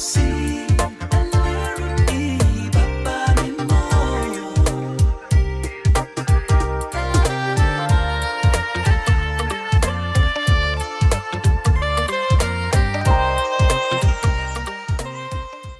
see.